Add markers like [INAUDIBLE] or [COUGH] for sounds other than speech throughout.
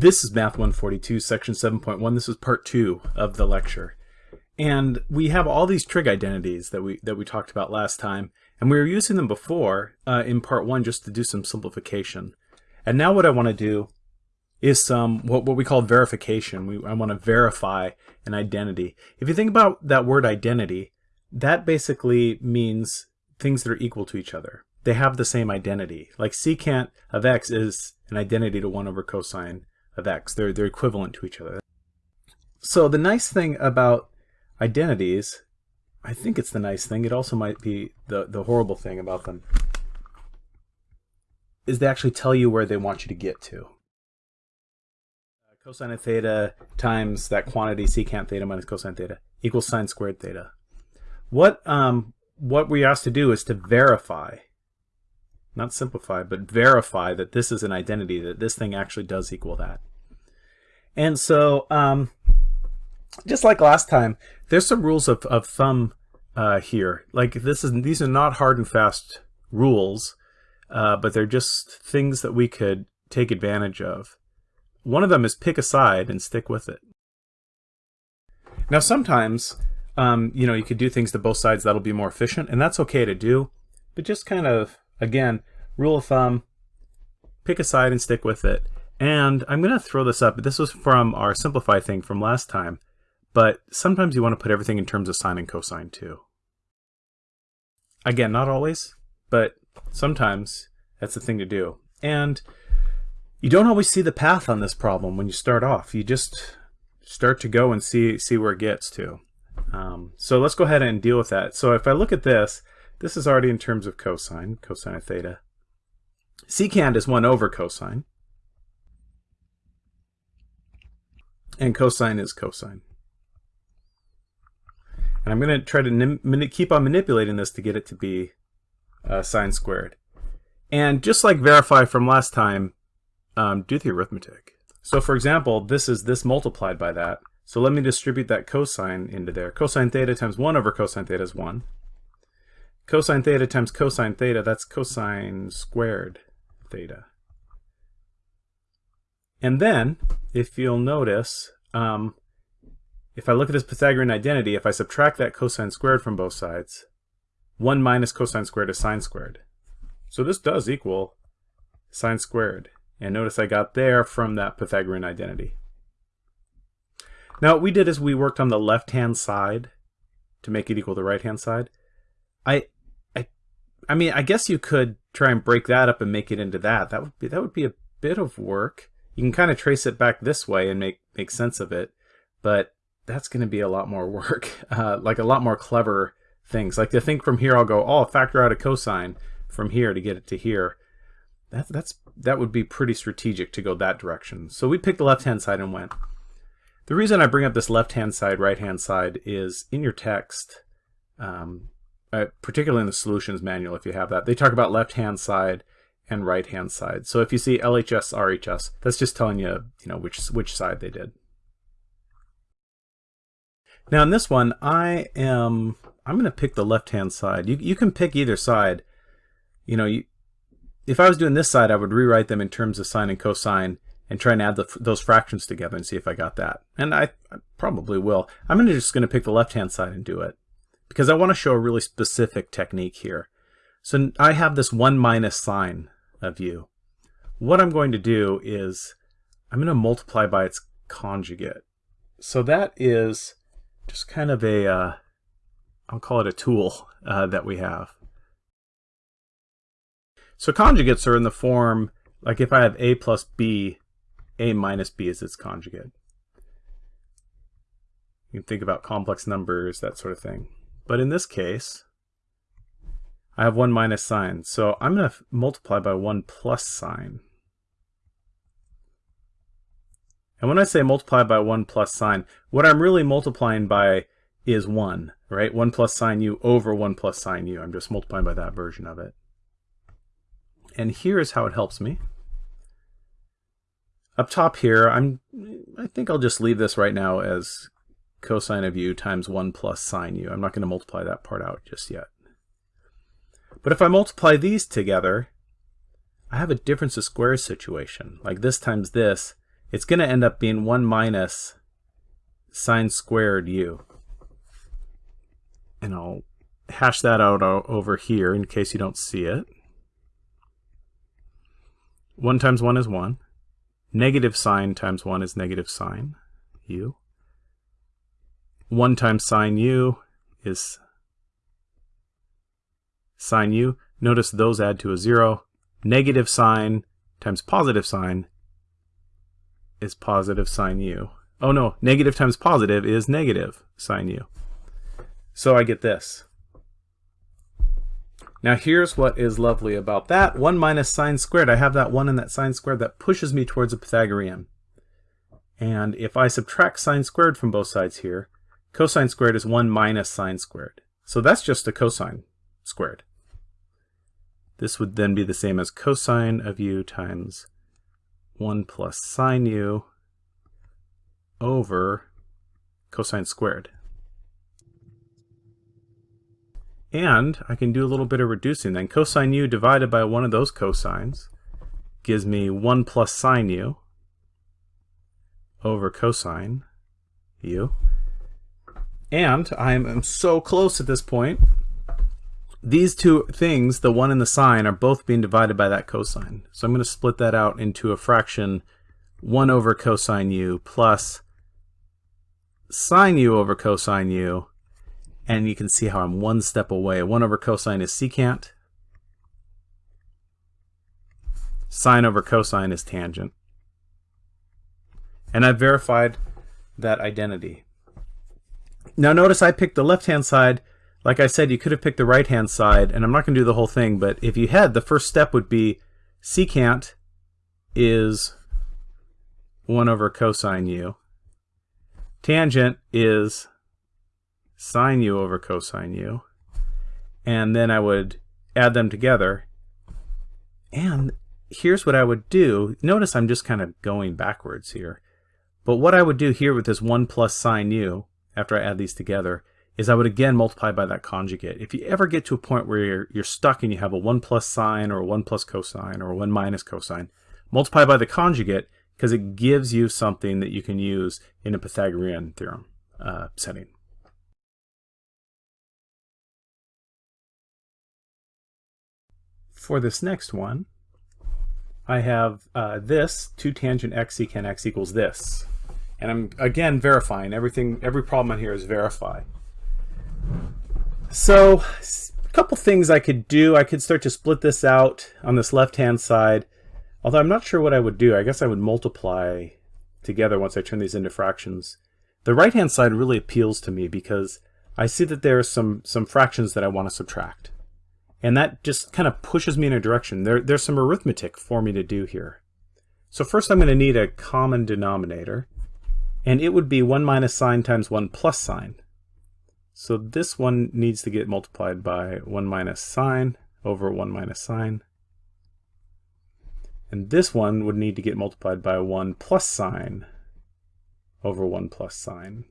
This is Math 142, section 7.1. This is part two of the lecture. And we have all these trig identities that we that we talked about last time, and we were using them before uh, in part one just to do some simplification. And now what I want to do is some what, what we call verification. We, I want to verify an identity. If you think about that word identity, that basically means things that are equal to each other. They have the same identity. Like secant of x is an identity to 1 over cosine of x. They're, they're equivalent to each other. So the nice thing about identities, I think it's the nice thing, it also might be the, the horrible thing about them, is they actually tell you where they want you to get to. Cosine of theta times that quantity secant theta minus cosine theta equals sine squared theta. What, um, what we're asked to do is to verify not simplify, but verify that this is an identity, that this thing actually does equal that. And so, um, just like last time, there's some rules of, of thumb uh, here. Like this is these are not hard and fast rules, uh, but they're just things that we could take advantage of. One of them is pick a side and stick with it. Now sometimes, um, you know, you could do things to both sides that'll be more efficient, and that's okay to do, but just kind of, again, rule of thumb, pick a side and stick with it. And I'm going to throw this up. This was from our simplify thing from last time. But sometimes you want to put everything in terms of sine and cosine too. Again, not always, but sometimes that's the thing to do. And you don't always see the path on this problem when you start off. You just start to go and see, see where it gets to. Um, so let's go ahead and deal with that. So if I look at this, this is already in terms of cosine, cosine of theta. Secant is 1 over cosine. And cosine is cosine. And I'm going to try to keep on manipulating this to get it to be uh, sine squared. And just like verify from last time, um, do the arithmetic. So for example, this is this multiplied by that. So let me distribute that cosine into there. Cosine theta times 1 over cosine theta is 1. Cosine theta times cosine theta, that's cosine squared theta. And then, if you'll notice, um, if I look at this Pythagorean identity, if I subtract that cosine squared from both sides, 1 minus cosine squared is sine squared. So this does equal sine squared. And notice I got there from that Pythagorean identity. Now what we did is we worked on the left-hand side to make it equal the right-hand side. I, I, mean, I guess you could try and break that up and make it into that. That would be that would be a bit of work. You can kind of trace it back this way and make make sense of it, but that's going to be a lot more [LAUGHS] work. Uh, like a lot more clever things. Like to think from here, I'll go, oh, factor out a cosine from here to get it to here. That, that's that would be pretty strategic to go that direction. So we picked the left-hand side and went. The reason I bring up this left-hand side, right-hand side is in your text, um, uh, particularly in the solutions manual if you have that, they talk about left-hand side and right-hand side. So if you see LHS, RHS, that's just telling you, you know, which, which side they did. Now in this one, I am, I'm going to pick the left-hand side. You, you can pick either side. You know, you, if I was doing this side, I would rewrite them in terms of sine and cosine and try and add the, those fractions together and see if I got that. And I, I probably will. I'm gonna, just going to pick the left-hand side and do it because I want to show a really specific technique here. So I have this 1 minus sine of u. What I'm going to do is I'm going to multiply by its conjugate. So that is just kind of a, will uh, call it a tool uh, that we have. So conjugates are in the form, like if I have a plus b, a minus b is its conjugate. You can think about complex numbers, that sort of thing. But in this case, I have 1 minus sine. So I'm going to multiply by 1 plus sine. And when I say multiply by 1 plus sine, what I'm really multiplying by is 1, right? 1 plus sine u over 1 plus sine u. I'm just multiplying by that version of it. And here's how it helps me. Up top here, I'm, I think I'll just leave this right now as cosine of u times 1 plus sine u. I'm not going to multiply that part out just yet. But if I multiply these together, I have a difference of squares situation. Like this times this it's going to end up being 1 minus sine squared u. And I'll hash that out over here in case you don't see it. 1 times 1 is 1. Negative sine times 1 is negative sine u. 1 times sine u is sine u. Notice those add to a 0. Negative sine times positive sine is positive sine u. Oh no, negative times positive is negative sine u. So I get this. Now here's what is lovely about that. 1 minus sine squared, I have that 1 and that sine squared that pushes me towards a Pythagorean. And if I subtract sine squared from both sides here, cosine squared is 1 minus sine squared. So that's just a cosine squared. This would then be the same as cosine of u times 1 plus sine u over cosine squared. And I can do a little bit of reducing then. Cosine u divided by one of those cosines gives me 1 plus sine u over cosine u. And I am so close at this point. These two things, the 1 and the sine, are both being divided by that cosine. So I'm going to split that out into a fraction 1 over cosine u plus sine u over cosine u and you can see how I'm one step away. 1 over cosine is secant. Sine over cosine is tangent. And I've verified that identity. Now notice I picked the left-hand side. Like I said, you could have picked the right-hand side, and I'm not going to do the whole thing, but if you had, the first step would be secant is 1 over cosine u. Tangent is sine u over cosine u. And then I would add them together. And here's what I would do. Notice I'm just kind of going backwards here. But what I would do here with this 1 plus sine u, after I add these together, is I would again multiply by that conjugate. If you ever get to a point where you're, you're stuck and you have a 1 plus sine or a 1 plus cosine or a 1 minus cosine, multiply by the conjugate because it gives you something that you can use in a Pythagorean theorem uh, setting. For this next one, I have uh, this, 2 tangent x secant x equals this. And I'm, again, verifying. Everything, every problem on here is verify. So, a couple things I could do. I could start to split this out on this left-hand side. Although I'm not sure what I would do. I guess I would multiply together once I turn these into fractions. The right-hand side really appeals to me because I see that there are some, some fractions that I want to subtract. And that just kind of pushes me in a direction. There, there's some arithmetic for me to do here. So first I'm going to need a common denominator. And it would be 1 minus sine times 1 plus sine. So this one needs to get multiplied by 1 minus sine over 1 minus sine. And this one would need to get multiplied by 1 plus sine over 1 plus sine.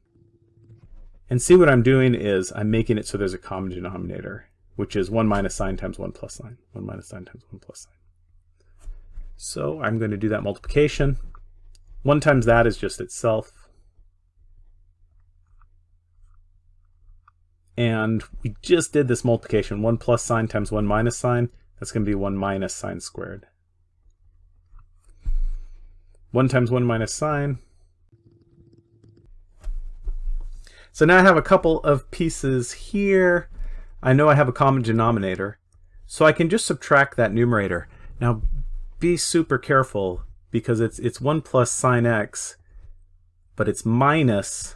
And see what I'm doing is I'm making it so there's a common denominator which is 1 minus sine times 1 plus sine. 1 minus sine times 1 plus sine. So I'm going to do that multiplication. 1 times that is just itself. And we just did this multiplication. 1 plus sine times 1 minus sine. That's going to be 1 minus sine squared. 1 times 1 minus sine. So now I have a couple of pieces here. I know I have a common denominator, so I can just subtract that numerator. Now be super careful because it's it's 1 plus sine x, but it's minus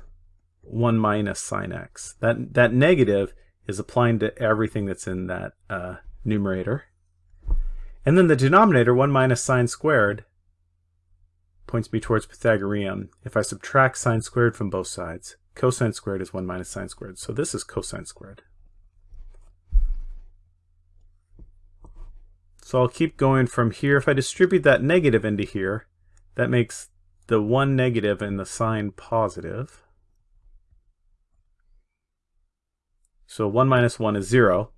1 minus sine x. That, that negative is applying to everything that's in that uh, numerator. And then the denominator, 1 minus sine squared, points me towards Pythagorean. If I subtract sine squared from both sides, cosine squared is 1 minus sine squared. So this is cosine squared. So I'll keep going from here. If I distribute that negative into here, that makes the one negative and the sine positive. So 1 minus 1 is 0.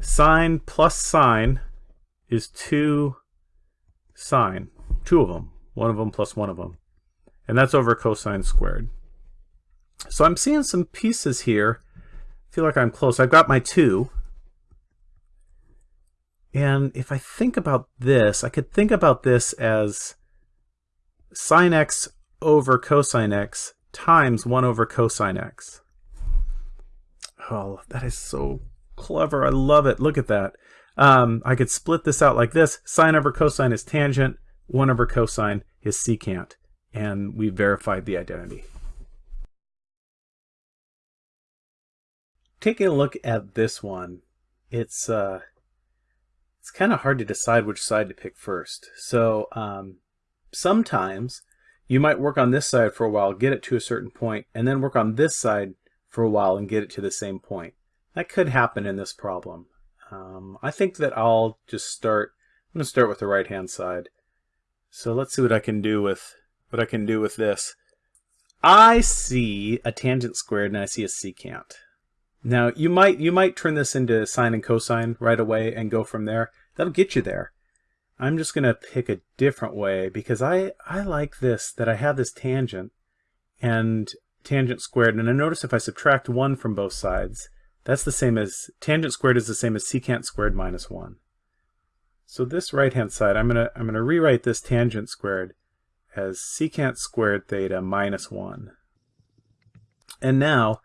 Sine plus sine is 2 sine. Two of them. one of them plus one of them. And that's over cosine squared. So I'm seeing some pieces here. I feel like I'm close. I've got my 2. And if I think about this, I could think about this as sine x over cosine x times 1 over cosine x. Oh, that is so clever. I love it. Look at that. Um, I could split this out like this. Sine over cosine is tangent. 1 over cosine is secant. And we verified the identity. Taking a look at this one, it's uh, it's kind of hard to decide which side to pick first. So um, sometimes you might work on this side for a while, get it to a certain point, and then work on this side for a while and get it to the same point. That could happen in this problem. Um, I think that I'll just start, I'm going to start with the right hand side. So let's see what I can do with what I can do with this. I see a tangent squared and I see a secant. Now you might you might turn this into sine and cosine right away and go from there. That'll get you there. I'm just going to pick a different way because I, I like this, that I have this tangent and tangent squared. And I notice if I subtract 1 from both sides, that's the same as, tangent squared is the same as secant squared minus 1. So this right-hand side, I'm going to I'm to rewrite this tangent squared as secant squared theta minus 1. And now,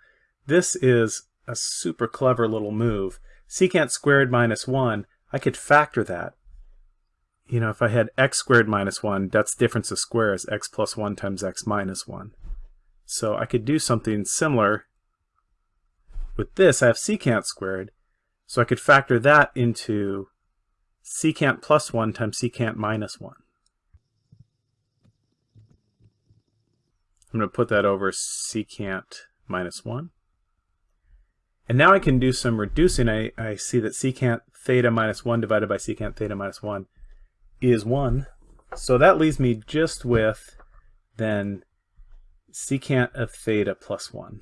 this is a super clever little move. Secant squared minus 1, I could factor that you know, if I had x squared minus 1, that's difference of squares, x plus 1 times x minus 1. So I could do something similar with this. I have secant squared, so I could factor that into secant plus 1 times secant minus 1. I'm going to put that over secant minus 1. And now I can do some reducing. I, I see that secant theta minus 1 divided by secant theta minus 1 is 1. So that leaves me just with then secant of theta plus 1.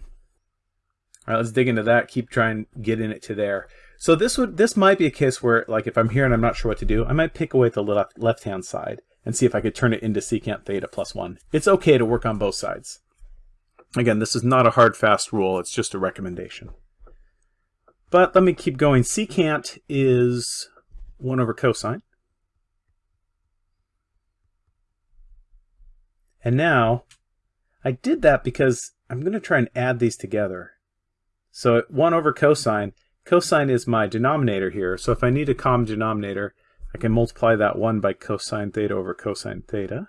All right, let's dig into that. Keep trying getting it to there. So this would this might be a case where, like, if I'm here and I'm not sure what to do, I might pick away the left left hand side and see if I could turn it into secant theta plus 1. It's okay to work on both sides. Again, this is not a hard, fast rule. It's just a recommendation. But let me keep going. Secant is 1 over cosine. And now, I did that because I'm going to try and add these together. So 1 over cosine, cosine is my denominator here, so if I need a common denominator, I can multiply that 1 by cosine theta over cosine theta.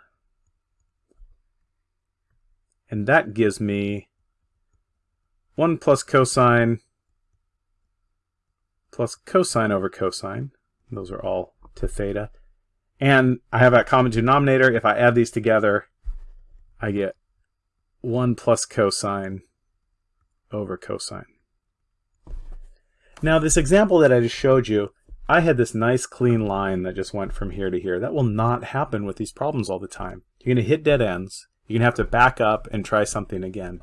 And that gives me 1 plus cosine plus cosine over cosine. Those are all to theta. And I have that common denominator. If I add these together, I get 1 plus cosine over cosine. Now this example that I just showed you, I had this nice clean line that just went from here to here. That will not happen with these problems all the time. You're going to hit dead ends. You're going to have to back up and try something again.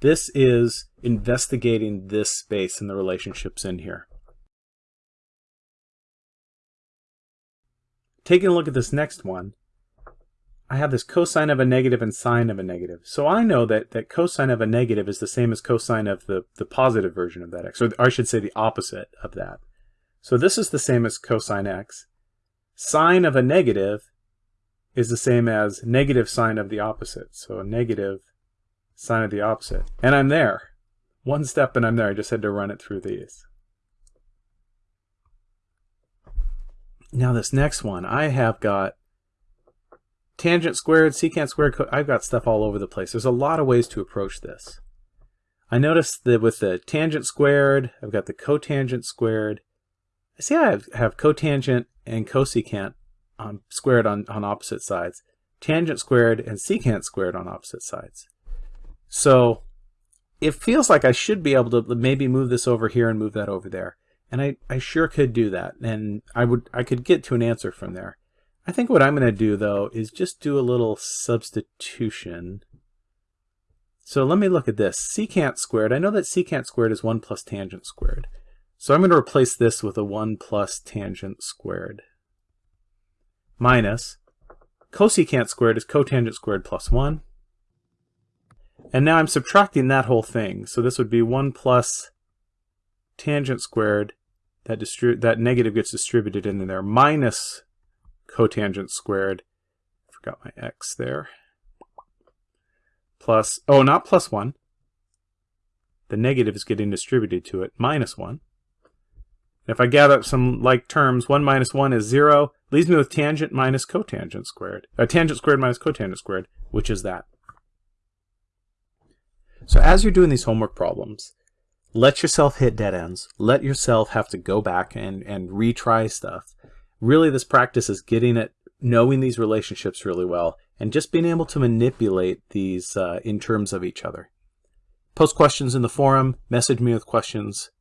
This is investigating this space and the relationships in here. Taking a look at this next one, I have this cosine of a negative and sine of a negative. So I know that, that cosine of a negative is the same as cosine of the, the positive version of that x, or I should say the opposite of that. So this is the same as cosine x. Sine of a negative is the same as negative sine of the opposite. So a negative sine of the opposite. And I'm there. One step and I'm there. I just had to run it through these. Now this next one, I have got tangent squared, secant squared, I've got stuff all over the place. There's a lot of ways to approach this. I noticed that with the tangent squared, I've got the cotangent squared. I see I have, have cotangent and cosecant on, squared on, on opposite sides. Tangent squared and secant squared on opposite sides. So it feels like I should be able to maybe move this over here and move that over there. And I, I sure could do that. And I would I could get to an answer from there. I think what I'm going to do, though, is just do a little substitution. So let me look at this. Secant squared. I know that secant squared is 1 plus tangent squared. So I'm going to replace this with a 1 plus tangent squared minus Cosecant squared is cotangent squared plus 1. And now I'm subtracting that whole thing. So this would be 1 plus tangent squared. That, that negative gets distributed into there. Minus cotangent squared. Forgot my x there. Plus, oh, not plus 1. The negative is getting distributed to it. Minus 1. If I gather up some like terms, 1 minus 1 is 0. Leaves me with tangent minus cotangent squared. Uh, tangent squared minus cotangent squared, which is that. So as you're doing these homework problems, let yourself hit dead ends. Let yourself have to go back and, and retry stuff. Really, this practice is getting at knowing these relationships really well, and just being able to manipulate these uh, in terms of each other. Post questions in the forum, message me with questions,